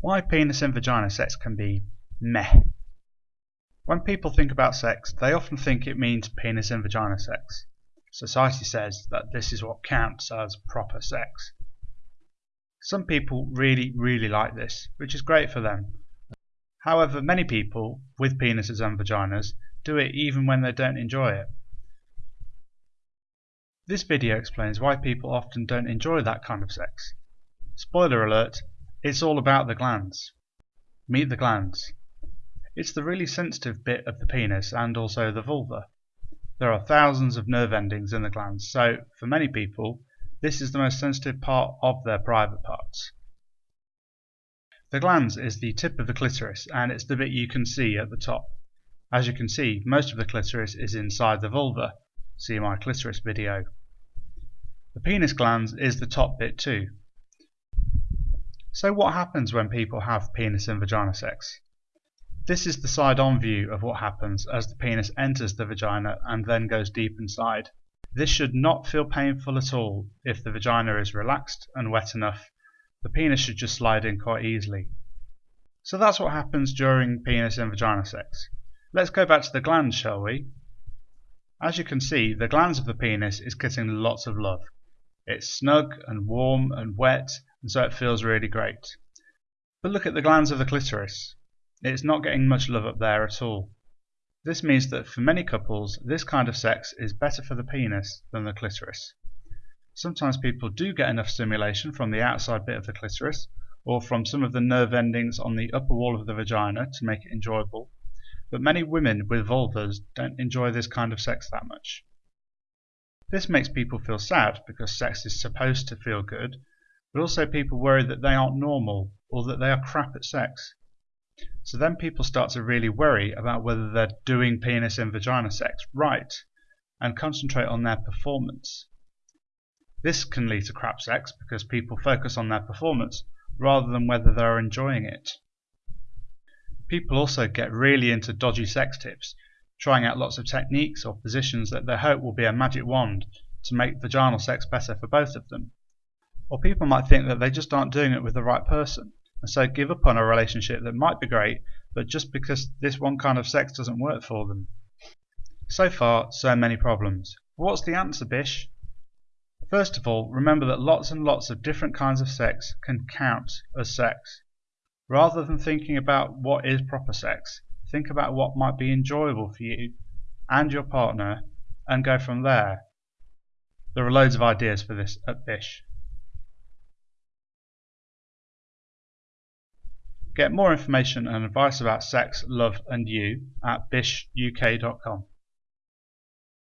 Why penis and vagina sex can be meh. When people think about sex, they often think it means penis and vagina sex. Society says that this is what counts as proper sex. Some people really, really like this, which is great for them. However, many people with penises and vaginas do it even when they don't enjoy it. This video explains why people often don't enjoy that kind of sex. Spoiler alert, it's all about the glans. Meet the glans. It's the really sensitive bit of the penis and also the vulva. There are thousands of nerve endings in the glans, so for many people, this is the most sensitive part of their private parts. The glans is the tip of the clitoris and it's the bit you can see at the top. As you can see, most of the clitoris is inside the vulva. See my clitoris video. The penis glans is the top bit too. So what happens when people have penis and vagina sex? This is the side-on view of what happens as the penis enters the vagina and then goes deep inside. This should not feel painful at all if the vagina is relaxed and wet enough. The penis should just slide in quite easily. So that's what happens during penis and vagina sex. Let's go back to the glans, shall we? As you can see, the glans of the penis is getting lots of love. It's snug and warm and wet, and so it feels really great. But look at the glans of the clitoris. It's not getting much love up there at all. This means that for many couples, this kind of sex is better for the penis than the clitoris. Sometimes people do get enough stimulation from the outside bit of the clitoris or from some of the nerve endings on the upper wall of the vagina to make it enjoyable, but many women with vulvas don't enjoy this kind of sex that much. This makes people feel sad because sex is supposed to feel good, but also people worry that they aren't normal or that they are crap at sex. So then people start to really worry about whether they're doing penis and vagina sex right and concentrate on their performance. This can lead to crap sex because people focus on their performance rather than whether they're enjoying it. People also get really into dodgy sex tips, trying out lots of techniques or positions that they hope will be a magic wand to make vaginal sex better for both of them. Or people might think that they just aren't doing it with the right person and so give up on a relationship that might be great, but just because this one kind of sex doesn't work for them. So far, so many problems. What's the answer, Bish? First of all, remember that lots and lots of different kinds of sex can count as sex. Rather than thinking about what is proper sex, think about what might be enjoyable for you and your partner and go from there. There are loads of ideas for this at Bish. Get more information and advice about sex, love and you at bishuk.com.